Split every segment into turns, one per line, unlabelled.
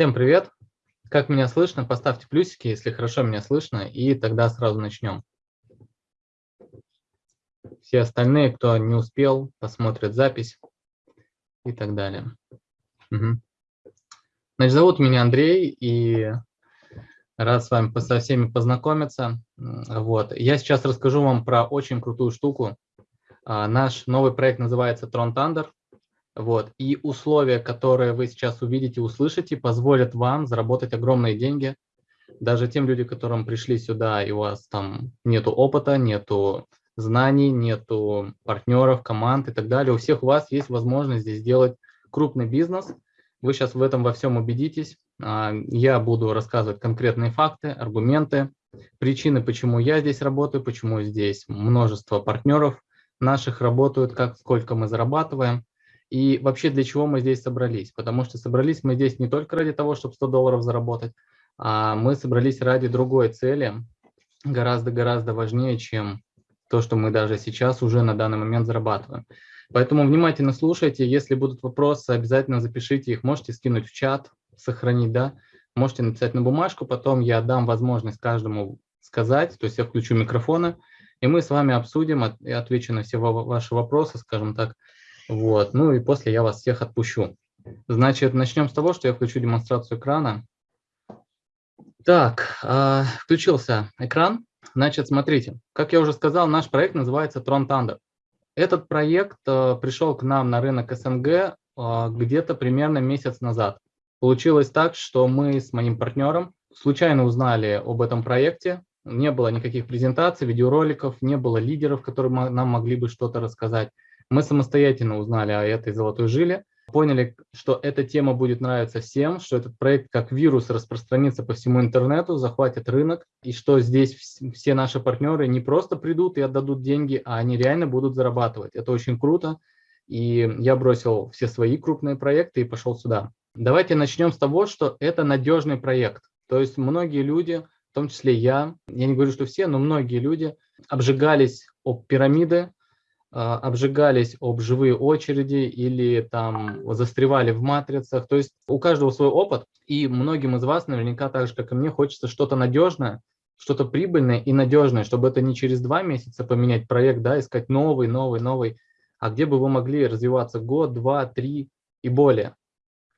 Всем привет! Как меня слышно? Поставьте плюсики, если хорошо меня слышно, и тогда сразу начнем. Все остальные, кто не успел, посмотрят запись и так далее. Угу. Значит, зовут меня Андрей, и рад с вами со всеми познакомиться. Вот. Я сейчас расскажу вам про очень крутую штуку. А, наш новый проект называется Tron Thunder. Вот. И условия, которые вы сейчас увидите, услышите, позволят вам заработать огромные деньги. Даже тем людям, которым пришли сюда, и у вас там нету опыта, нету знаний, нету партнеров, команд и так далее. У всех у вас есть возможность здесь сделать крупный бизнес. Вы сейчас в этом во всем убедитесь. А, я буду рассказывать конкретные факты, аргументы, причины, почему я здесь работаю, почему здесь множество партнеров наших работают, как сколько мы зарабатываем. И вообще для чего мы здесь собрались? Потому что собрались мы здесь не только ради того, чтобы 100 долларов заработать, а мы собрались ради другой цели, гораздо-гораздо важнее, чем то, что мы даже сейчас уже на данный момент зарабатываем. Поэтому внимательно слушайте, если будут вопросы, обязательно запишите их, можете скинуть в чат, сохранить, да, можете написать на бумажку, потом я дам возможность каждому сказать, то есть я включу микрофоны, и мы с вами обсудим, и отвечу на все ваши вопросы, скажем так, вот. Ну и после я вас всех отпущу. Значит, начнем с того, что я включу демонстрацию экрана. Так, э, включился экран. Значит, смотрите, как я уже сказал, наш проект называется Tron Thunder. Этот проект э, пришел к нам на рынок СНГ э, где-то примерно месяц назад. Получилось так, что мы с моим партнером случайно узнали об этом проекте. Не было никаких презентаций, видеороликов, не было лидеров, которые нам могли бы что-то рассказать. Мы самостоятельно узнали о этой золотой жиле, поняли, что эта тема будет нравиться всем, что этот проект как вирус распространится по всему интернету, захватит рынок, и что здесь все наши партнеры не просто придут и отдадут деньги, а они реально будут зарабатывать. Это очень круто, и я бросил все свои крупные проекты и пошел сюда. Давайте начнем с того, что это надежный проект. То есть многие люди, в том числе я, я не говорю, что все, но многие люди обжигались об пирамиды, обжигались об живые очереди или там застревали в матрицах. То есть у каждого свой опыт, и многим из вас наверняка так же, как и мне, хочется что-то надежное, что-то прибыльное и надежное, чтобы это не через два месяца поменять проект, да, искать новый, новый, новый, а где бы вы могли развиваться год, два, три и более.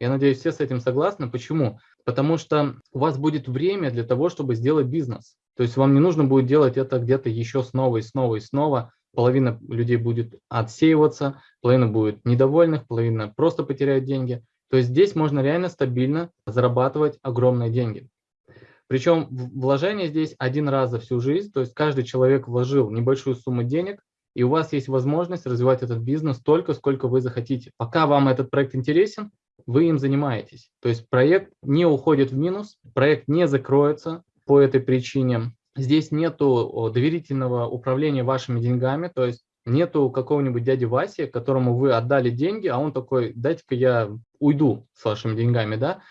Я надеюсь, все с этим согласны. Почему? Потому что у вас будет время для того, чтобы сделать бизнес. То есть вам не нужно будет делать это где-то еще снова и снова и снова, половина людей будет отсеиваться, половина будет недовольных, половина просто потеряет деньги. То есть здесь можно реально стабильно зарабатывать огромные деньги. Причем вложение здесь один раз за всю жизнь, то есть каждый человек вложил небольшую сумму денег, и у вас есть возможность развивать этот бизнес столько, сколько вы захотите. Пока вам этот проект интересен, вы им занимаетесь. То есть проект не уходит в минус, проект не закроется по этой причине здесь нету доверительного управления вашими деньгами, то есть нету какого-нибудь дяди Васи, которому вы отдали деньги, а он такой, дайте-ка я уйду с вашими деньгами, да.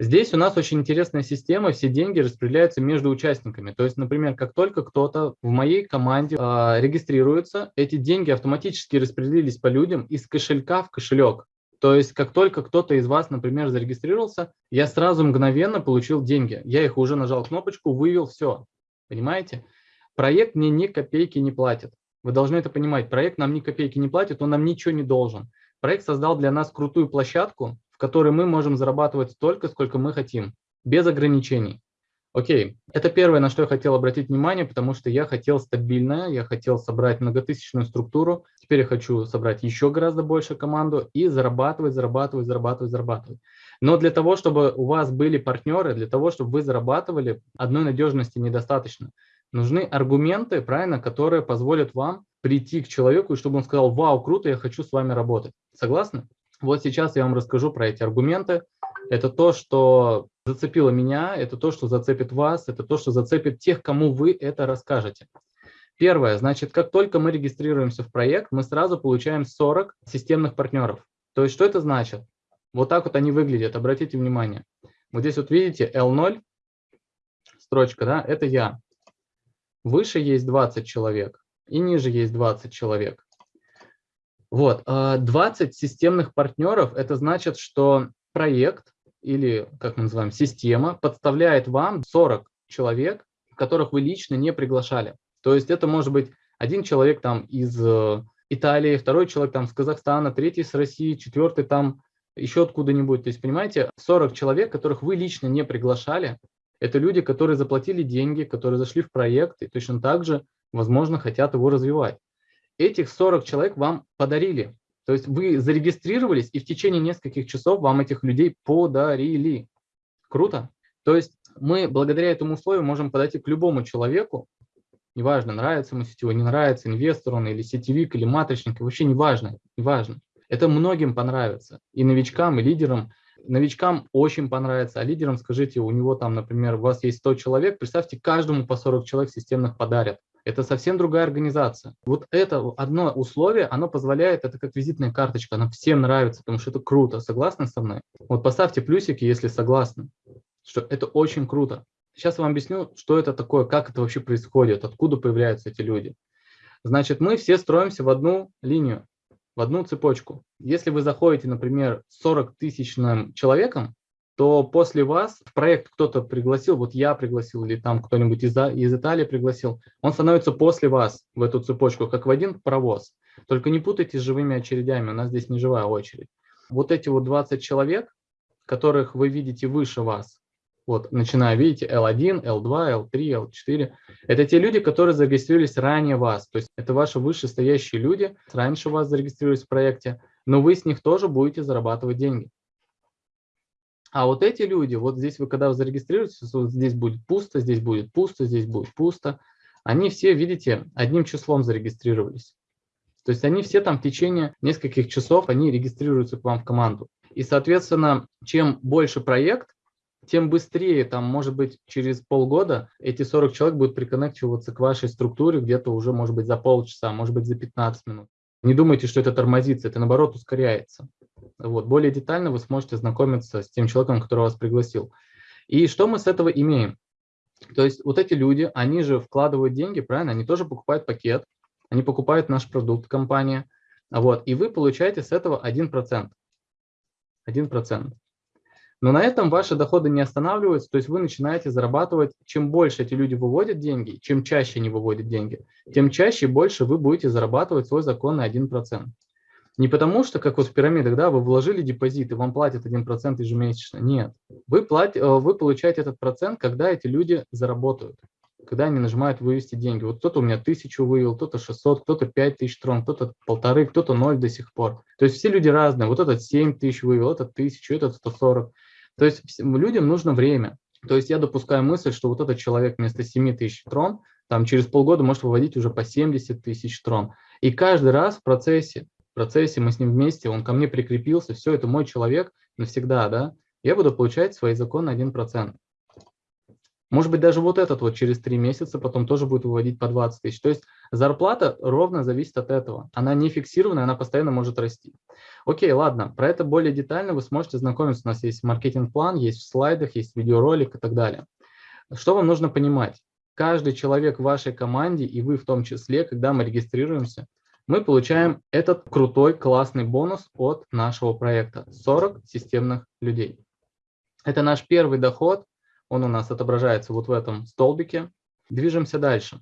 Здесь у нас очень интересная система, все деньги распределяются между участниками. То есть, например, как только кто-то в моей команде э, регистрируется, эти деньги автоматически распределились по людям из кошелька в кошелек. То есть, как только кто-то из вас, например, зарегистрировался, я сразу мгновенно получил деньги. Я их уже нажал кнопочку, вывел, все. Понимаете? Проект мне ни копейки не платит. Вы должны это понимать. Проект нам ни копейки не платит, он нам ничего не должен. Проект создал для нас крутую площадку, в которой мы можем зарабатывать столько, сколько мы хотим, без ограничений. Окей, это первое, на что я хотел обратить внимание, потому что я хотел стабильное, я хотел собрать многотысячную структуру, теперь я хочу собрать еще гораздо больше команду и зарабатывать, зарабатывать, зарабатывать, зарабатывать. Но для того, чтобы у вас были партнеры, для того, чтобы вы зарабатывали, одной надежности недостаточно. Нужны аргументы, правильно, которые позволят вам прийти к человеку, и чтобы он сказал, вау, круто, я хочу с вами работать. Согласны? Вот сейчас я вам расскажу про эти аргументы. Это то, что зацепило меня, это то, что зацепит вас, это то, что зацепит тех, кому вы это расскажете. Первое, значит, как только мы регистрируемся в проект, мы сразу получаем 40 системных партнеров. То есть что это значит? Вот так вот они выглядят, обратите внимание. Вот здесь вот видите L0, строчка, да, это я. Выше есть 20 человек и ниже есть 20 человек. Вот, 20 а, системных партнеров, это значит, что проект или, как мы называем, система подставляет вам 40 человек, которых вы лично не приглашали. То есть это может быть один человек там из э, Италии, второй человек там с Казахстана, третий с России, четвертый там еще откуда-нибудь. То есть, понимаете, 40 человек, которых вы лично не приглашали, это люди, которые заплатили деньги, которые зашли в проект и точно так же, возможно, хотят его развивать. Этих 40 человек вам подарили. То есть вы зарегистрировались, и в течение нескольких часов вам этих людей подарили. Круто? То есть мы благодаря этому условию можем подойти к любому человеку, неважно, нравится ему сетевой, не нравится, инвестор он или сетевик, или матричник, вообще неважно, неважно. Это многим понравится, и новичкам, и лидерам. Новичкам очень понравится, а лидерам скажите, у него там, например, у вас есть 100 человек, представьте, каждому по 40 человек системных подарят. Это совсем другая организация. Вот это одно условие, оно позволяет, это как визитная карточка, она всем нравится, потому что это круто. Согласны со мной? Вот поставьте плюсики, если согласны, что это очень круто. Сейчас я вам объясню, что это такое, как это вообще происходит, откуда появляются эти люди. Значит, мы все строимся в одну линию в одну цепочку. Если вы заходите, например, 40 тысячным человеком, то после вас в проект кто-то пригласил, вот я пригласил, или там кто-нибудь из, из Италии пригласил, он становится после вас в эту цепочку, как в один паровоз. Только не путайте с живыми очередями, у нас здесь не живая очередь. Вот эти вот 20 человек, которых вы видите выше вас, вот, начиная, видите, L1, L2, L3, L4. Это те люди, которые зарегистрировались ранее вас. То есть это ваши вышестоящие люди, раньше вас зарегистрировались в проекте, но вы с них тоже будете зарабатывать деньги. А вот эти люди, вот здесь вы когда вы зарегистрируетесь, вот здесь будет пусто, здесь будет пусто, здесь будет пусто. Они все, видите, одним числом зарегистрировались. То есть они все там в течение нескольких часов, они регистрируются к вам в команду. И, соответственно, чем больше проект, тем быстрее, там, может быть, через полгода эти 40 человек будут приконнективаться к вашей структуре где-то уже, может быть, за полчаса, может быть, за 15 минут. Не думайте, что это тормозится, это, наоборот, ускоряется. Вот. Более детально вы сможете знакомиться с тем человеком, который вас пригласил. И что мы с этого имеем? То есть вот эти люди, они же вкладывают деньги, правильно? Они тоже покупают пакет, они покупают наш продукт, компания. Вот, и вы получаете с этого 1%. 1%. Но на этом ваши доходы не останавливаются, то есть вы начинаете зарабатывать, чем больше эти люди выводят деньги, чем чаще они выводят деньги, тем чаще и больше вы будете зарабатывать свой законный 1%. Не потому что, как вот в пирамидах, да, вы вложили депозит и вам платят 1% ежемесячно. Нет. Вы, плат, э, вы получаете этот процент, когда эти люди заработают, когда они нажимают вывести деньги. Вот кто-то у меня тысячу вывел, кто-то 600, кто-то 5 тысяч трон, кто-то полторы, кто-то ноль до сих пор. То есть все люди разные. Вот этот 7 тысяч вывел, этот тысячу, этот 140. То есть людям нужно время. То есть я допускаю мысль, что вот этот человек вместо 7 тысяч трон, там через полгода может выводить уже по 70 тысяч трон. И каждый раз в процессе, в процессе мы с ним вместе, он ко мне прикрепился, все, это мой человек навсегда, да, я буду получать свои законы 1%. Может быть, даже вот этот вот через три месяца потом тоже будет выводить по 20 тысяч. То есть зарплата ровно зависит от этого. Она не фиксированная, она постоянно может расти. Окей, ладно, про это более детально вы сможете знакомиться. У нас есть маркетинг-план, есть в слайдах, есть видеоролик и так далее. Что вам нужно понимать? Каждый человек в вашей команде, и вы в том числе, когда мы регистрируемся, мы получаем этот крутой, классный бонус от нашего проекта. 40 системных людей. Это наш первый доход, он у нас отображается вот в этом столбике. Движемся дальше.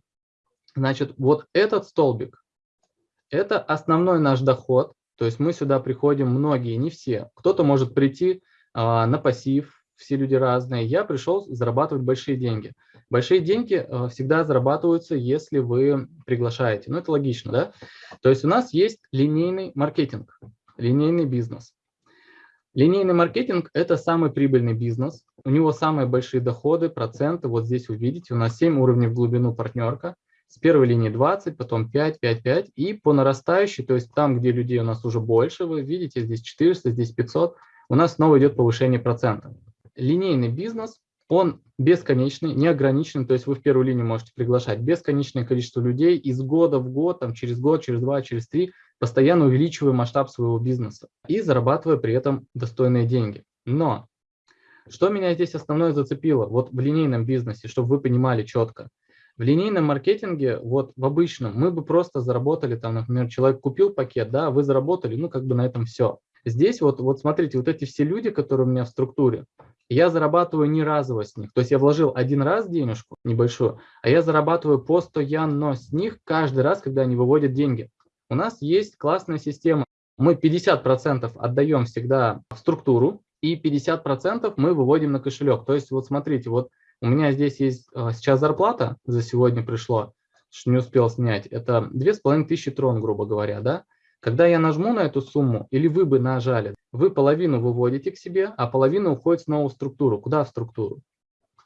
Значит, вот этот столбик – это основной наш доход. То есть мы сюда приходим многие, не все. Кто-то может прийти а, на пассив, все люди разные. Я пришел зарабатывать большие деньги. Большие деньги а, всегда зарабатываются, если вы приглашаете. Ну, это логично, да? То есть у нас есть линейный маркетинг, линейный бизнес. Линейный маркетинг – это самый прибыльный бизнес. У него самые большие доходы, проценты. Вот здесь вы видите, у нас 7 уровней в глубину партнерка. С первой линии 20, потом 5, 5, 5. И по нарастающей, то есть там, где людей у нас уже больше, вы видите, здесь 400, здесь 500, у нас снова идет повышение процентов. Линейный бизнес, он бесконечный, неограниченный, то есть вы в первую линию можете приглашать бесконечное количество людей из года в год, там, через год, через два, через три – постоянно увеличивая масштаб своего бизнеса и зарабатывая при этом достойные деньги. Но что меня здесь основное зацепило, вот в линейном бизнесе, чтобы вы понимали четко, в линейном маркетинге, вот в обычном, мы бы просто заработали, там, например, человек купил пакет, да, вы заработали, ну, как бы на этом все. Здесь вот, вот смотрите, вот эти все люди, которые у меня в структуре, я зарабатываю не разово с них. То есть я вложил один раз денежку небольшую, а я зарабатываю постоянно с них каждый раз, когда они выводят деньги. У нас есть классная система. Мы 50% отдаем всегда в структуру, и 50% мы выводим на кошелек. То есть вот смотрите, вот у меня здесь есть а, сейчас зарплата, за сегодня пришло, что не успел снять, это 2500 трон, грубо говоря, да? Когда я нажму на эту сумму, или вы бы нажали, вы половину выводите к себе, а половина уходит снова в структуру. Куда в структуру?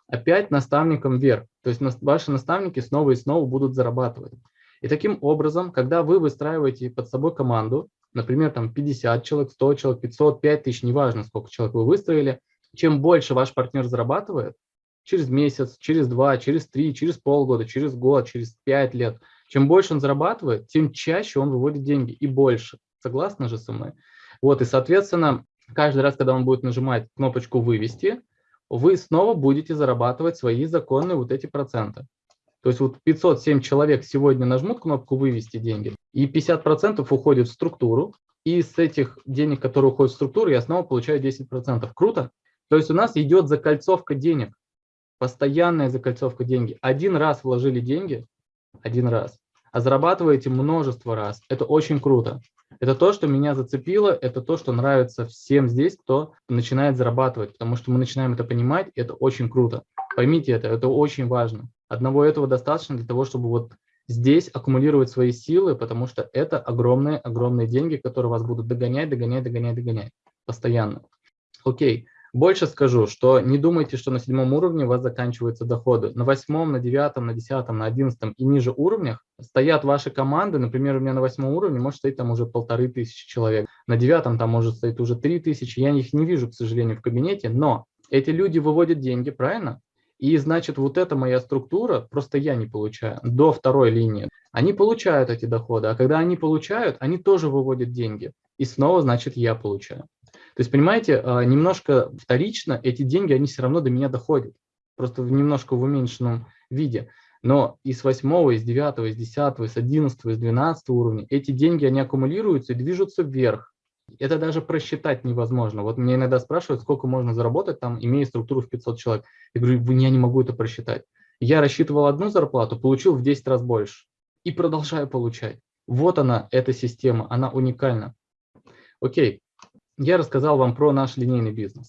Опять наставникам вверх. То есть ваши наставники снова и снова будут зарабатывать. И таким образом, когда вы выстраиваете под собой команду, например, там 50 человек, 100 человек, 500, 5000, неважно, сколько человек вы выстроили, чем больше ваш партнер зарабатывает, через месяц, через два, через три, через полгода, через год, через пять лет, чем больше он зарабатывает, тем чаще он выводит деньги и больше. Согласны же со мной? Вот, и, соответственно, каждый раз, когда он будет нажимать кнопочку «Вывести», вы снова будете зарабатывать свои законные вот эти проценты. То есть вот 507 человек сегодня нажмут кнопку «Вывести деньги», и 50% уходит в структуру, и с этих денег, которые уходят в структуру, я снова получаю 10%. Круто? То есть у нас идет закольцовка денег, постоянная закольцовка деньги. Один раз вложили деньги, один раз, а зарабатываете множество раз. Это очень круто. Это то, что меня зацепило, это то, что нравится всем здесь, кто начинает зарабатывать, потому что мы начинаем это понимать, и это очень круто. Поймите это, это очень важно. Одного этого достаточно для того, чтобы вот здесь аккумулировать свои силы, потому что это огромные-огромные деньги, которые вас будут догонять, догонять, догонять, догонять постоянно. Окей, больше скажу, что не думайте, что на седьмом уровне у вас заканчиваются доходы. На восьмом, на девятом, на десятом, на одиннадцатом и ниже уровнях стоят ваши команды. Например, у меня на восьмом уровне может стоять там уже полторы тысячи человек. На девятом там может стоять уже три тысячи. Я их не вижу, к сожалению, в кабинете, но эти люди выводят деньги, правильно? И значит, вот эта моя структура, просто я не получаю, до второй линии. Они получают эти доходы, а когда они получают, они тоже выводят деньги. И снова, значит, я получаю. То есть, понимаете, а, немножко вторично эти деньги, они все равно до меня доходят. Просто в немножко в уменьшенном виде. Но из восьмого, из девятого, из десятого, из одиннадцатого, из двенадцатого уровня эти деньги, они аккумулируются и движутся вверх. Это даже просчитать невозможно. Вот меня иногда спрашивают, сколько можно заработать, там, имея структуру в 500 человек. Я говорю, я не могу это просчитать. Я рассчитывал одну зарплату, получил в 10 раз больше. И продолжаю получать. Вот она, эта система, она уникальна. Окей, я рассказал вам про наш линейный бизнес.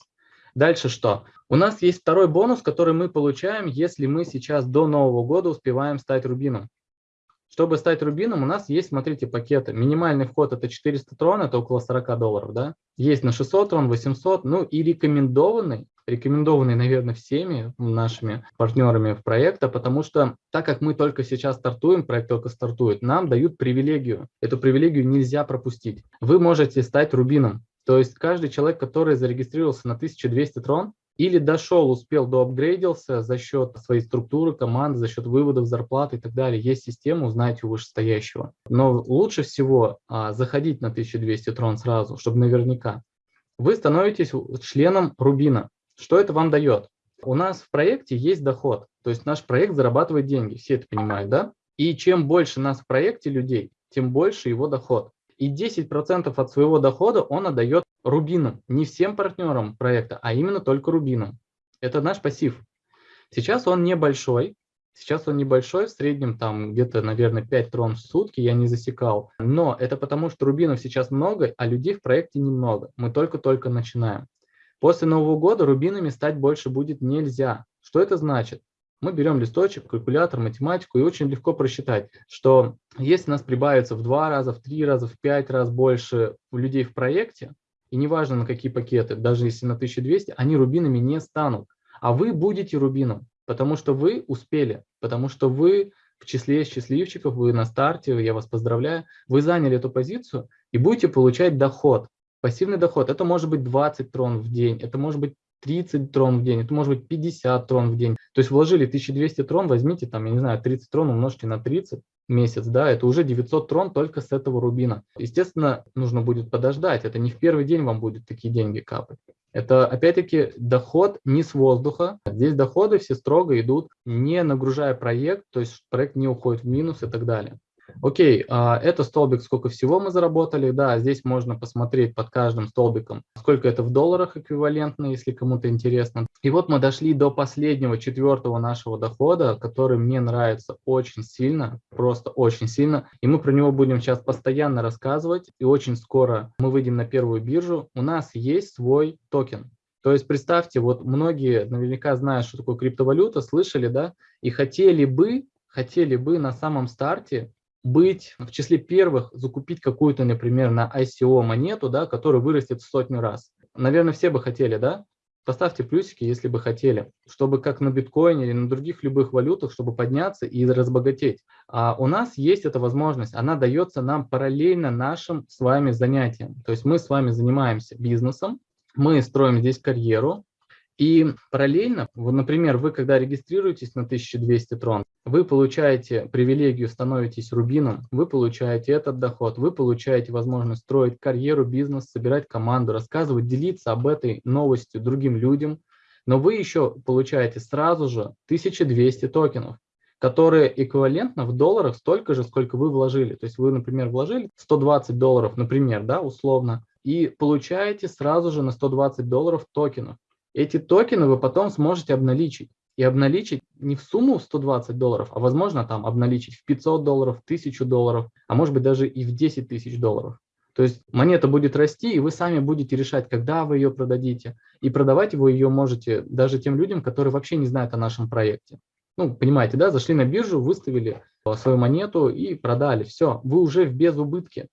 Дальше что? У нас есть второй бонус, который мы получаем, если мы сейчас до Нового года успеваем стать рубином. Чтобы стать рубином, у нас есть, смотрите, пакеты. Минимальный вход это 400 трон, это около 40 долларов, да? Есть на 600 трон, 800, ну и рекомендованный, рекомендованный, наверное, всеми нашими партнерами в проекта, потому что так как мы только сейчас стартуем, проект только стартует, нам дают привилегию. Эту привилегию нельзя пропустить. Вы можете стать рубином. То есть каждый человек, который зарегистрировался на 1200 трон, или дошел, успел, доапгрейдился за счет своей структуры команды, за счет выводов зарплаты и так далее. Есть система, узнаете у вышестоящего. Но лучше всего а, заходить на 1200 трон сразу, чтобы наверняка. Вы становитесь членом Рубина. Что это вам дает? У нас в проекте есть доход, то есть наш проект зарабатывает деньги, все это понимают, да? И чем больше нас в проекте людей, тем больше его доход. И 10% от своего дохода он отдает рубинам, не всем партнерам проекта, а именно только рубинам. Это наш пассив. Сейчас он небольшой, сейчас он небольшой, в среднем там где-то, наверное, 5 трон в сутки, я не засекал. Но это потому, что рубинов сейчас много, а людей в проекте немного. Мы только-только начинаем. После Нового года рубинами стать больше будет нельзя. Что это значит? Мы берем листочек, калькулятор, математику и очень легко просчитать, что если у нас прибавится в два раза, в три раза, в пять раз больше людей в проекте, и неважно на какие пакеты, даже если на 1200, они рубинами не станут. А вы будете рубином, потому что вы успели, потому что вы в числе счастливчиков, вы на старте, я вас поздравляю, вы заняли эту позицию и будете получать доход. Пассивный доход, это может быть 20 трон в день, это может быть 30 трон в день, это может быть 50 трон в день. То есть вложили 1200 трон, возьмите там, я не знаю, 30 трон умножьте на 30 месяц, да, это уже 900 трон только с этого рубина. Естественно, нужно будет подождать, это не в первый день вам будут такие деньги капать. Это, опять-таки, доход не с воздуха. Здесь доходы все строго идут, не нагружая проект, то есть проект не уходит в минус и так далее. Окей, а, это столбик, сколько всего мы заработали. Да, здесь можно посмотреть под каждым столбиком, сколько это в долларах эквивалентно, если кому-то интересно. И вот мы дошли до последнего, четвертого нашего дохода, который мне нравится очень сильно, просто очень сильно. И мы про него будем сейчас постоянно рассказывать. И очень скоро мы выйдем на первую биржу. У нас есть свой токен. То есть представьте, вот многие наверняка знают, что такое криптовалюта, слышали, да, и хотели бы, хотели бы на самом старте быть в числе первых, закупить какую-то, например, на ICO монету, да, которая вырастет в сотню раз. Наверное, все бы хотели, да? Поставьте плюсики, если бы хотели, чтобы как на биткоине или на других любых валютах, чтобы подняться и разбогатеть. А у нас есть эта возможность, она дается нам параллельно нашим с вами занятиям. То есть мы с вами занимаемся бизнесом, мы строим здесь карьеру, и параллельно, вот, например, вы когда регистрируетесь на 1200 трон, вы получаете привилегию, становитесь рубином, вы получаете этот доход, вы получаете возможность строить карьеру, бизнес, собирать команду, рассказывать, делиться об этой новости другим людям, но вы еще получаете сразу же 1200 токенов, которые эквивалентно в долларах столько же, сколько вы вложили. То есть вы, например, вложили 120 долларов, например, да, условно, и получаете сразу же на 120 долларов токенов. Эти токены вы потом сможете обналичить. И обналичить не в сумму 120 долларов, а возможно там обналичить в 500 долларов, 1000 долларов, а может быть даже и в 10 тысяч долларов. То есть монета будет расти, и вы сами будете решать, когда вы ее продадите. И продавать вы ее можете даже тем людям, которые вообще не знают о нашем проекте. Ну, понимаете, да, зашли на биржу, выставили свою монету и продали. Все, вы уже в безубытке.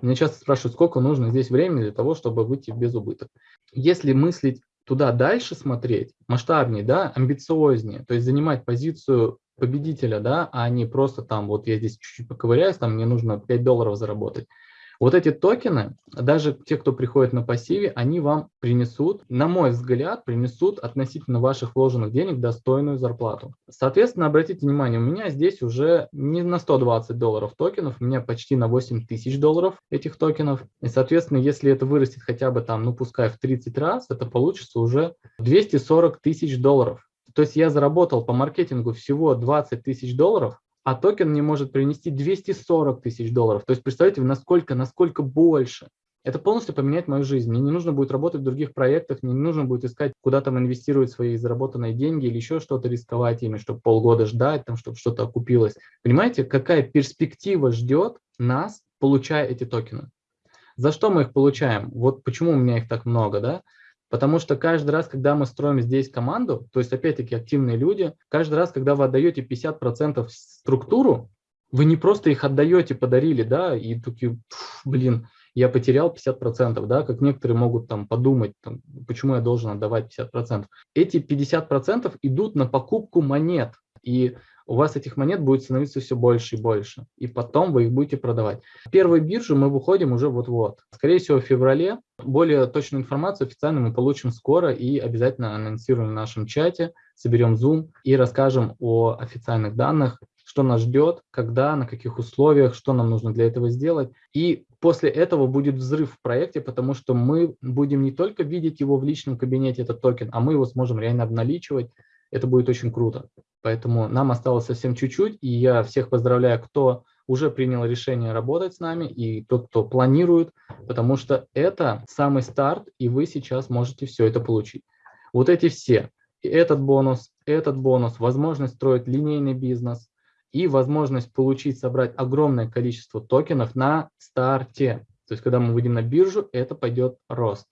Меня часто спрашивают, сколько нужно здесь времени для того, чтобы выйти в безубыток. Если мыслить туда дальше смотреть, масштабнее, да, амбициознее, то есть занимать позицию победителя, да, а не просто там, вот я здесь чуть-чуть поковыряюсь, там мне нужно 5 долларов заработать. Вот эти токены, даже те, кто приходит на пассиве, они вам принесут, на мой взгляд, принесут относительно ваших вложенных денег достойную зарплату. Соответственно, обратите внимание, у меня здесь уже не на 120 долларов токенов, у меня почти на 8 тысяч долларов этих токенов. И, соответственно, если это вырастет хотя бы там, ну пускай в 30 раз, это получится уже 240 тысяч долларов. То есть я заработал по маркетингу всего 20 тысяч долларов, а токен мне может принести 240 тысяч долларов. То есть представьте, насколько, насколько больше. Это полностью поменяет мою жизнь. Мне не нужно будет работать в других проектах, мне не нужно будет искать, куда там инвестировать свои заработанные деньги или еще что-то рисковать ими, чтобы полгода ждать, там, чтобы что-то окупилось. Понимаете, какая перспектива ждет нас, получая эти токены? За что мы их получаем? Вот почему у меня их так много, да? Потому что каждый раз, когда мы строим здесь команду, то есть опять-таки активные люди, каждый раз, когда вы отдаете 50% структуру, вы не просто их отдаете, подарили, да, и такие, блин, я потерял 50%, да, как некоторые могут там подумать, там, почему я должен отдавать 50%. Эти 50% идут на покупку монет, и у вас этих монет будет становиться все больше и больше, и потом вы их будете продавать. Первую биржу мы выходим уже вот-вот. Скорее всего, в феврале. Более точную информацию официально мы получим скоро и обязательно анонсируем в нашем чате, соберем Zoom и расскажем о официальных данных, что нас ждет, когда, на каких условиях, что нам нужно для этого сделать. И после этого будет взрыв в проекте, потому что мы будем не только видеть его в личном кабинете, этот токен, а мы его сможем реально обналичивать. Это будет очень круто. Поэтому нам осталось совсем чуть-чуть, и я всех поздравляю, кто уже принял решение работать с нами, и тот, кто планирует, потому что это самый старт, и вы сейчас можете все это получить. Вот эти все, и этот бонус, этот бонус, возможность строить линейный бизнес и возможность получить, собрать огромное количество токенов на старте. То есть, когда мы выйдем на биржу, это пойдет рост.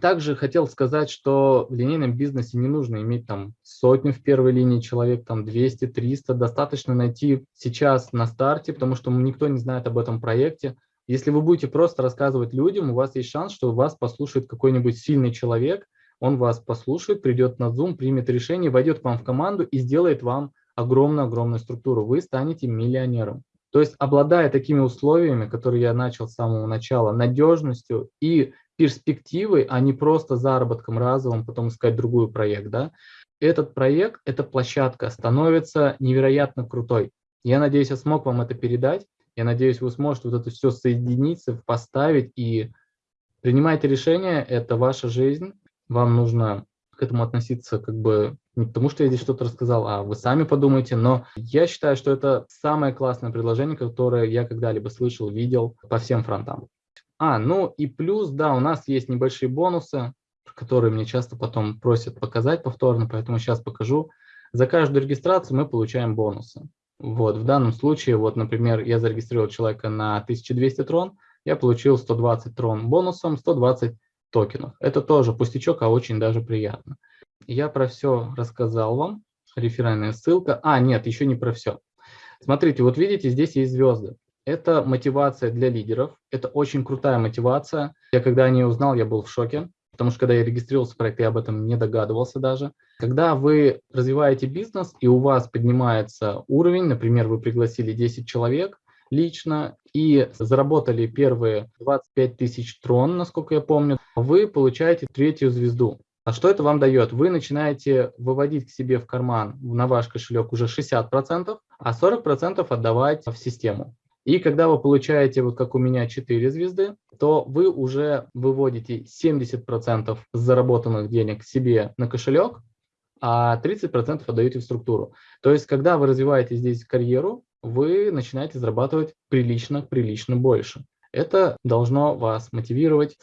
Также хотел сказать, что в линейном бизнесе не нужно иметь там сотню в первой линии человек, там 200, 300. Достаточно найти сейчас на старте, потому что никто не знает об этом проекте. Если вы будете просто рассказывать людям, у вас есть шанс, что вас послушает какой-нибудь сильный человек, он вас послушает, придет на Zoom, примет решение, войдет к вам в команду и сделает вам огромную-огромную структуру. Вы станете миллионером. То есть, обладая такими условиями, которые я начал с самого начала, надежностью и перспективой, а не просто заработком разовым, потом искать другой проект. Да? Этот проект, эта площадка становится невероятно крутой. Я надеюсь, я смог вам это передать. Я надеюсь, вы сможете вот это все соединиться, поставить и принимайте решение. Это ваша жизнь. Вам нужно к этому относиться как бы Не потому, что я здесь что-то рассказал, а вы сами подумайте. Но я считаю, что это самое классное предложение, которое я когда-либо слышал, видел по всем фронтам. А, ну и плюс, да, у нас есть небольшие бонусы, которые мне часто потом просят показать повторно, поэтому сейчас покажу. За каждую регистрацию мы получаем бонусы. Вот, в данном случае, вот, например, я зарегистрировал человека на 1200 трон, я получил 120 трон бонусом, 120 токенов. Это тоже пустячок, а очень даже приятно. Я про все рассказал вам. Реферальная ссылка. А, нет, еще не про все. Смотрите, вот видите, здесь есть звезды. Это мотивация для лидеров. Это очень крутая мотивация. Я когда о ней узнал, я был в шоке. Потому что когда я регистрировался в проект, я об этом не догадывался даже. Когда вы развиваете бизнес, и у вас поднимается уровень, например, вы пригласили 10 человек лично и заработали первые 25 тысяч трон, насколько я помню, вы получаете третью звезду. А что это вам дает? Вы начинаете выводить к себе в карман на ваш кошелек уже 60%, а 40% отдавать в систему. И когда вы получаете, вот как у меня, 4 звезды, то вы уже выводите 70% заработанных денег себе на кошелек, а 30% отдаете в структуру. То есть, когда вы развиваете здесь карьеру, вы начинаете зарабатывать прилично, прилично больше. Это должно вас мотивировать.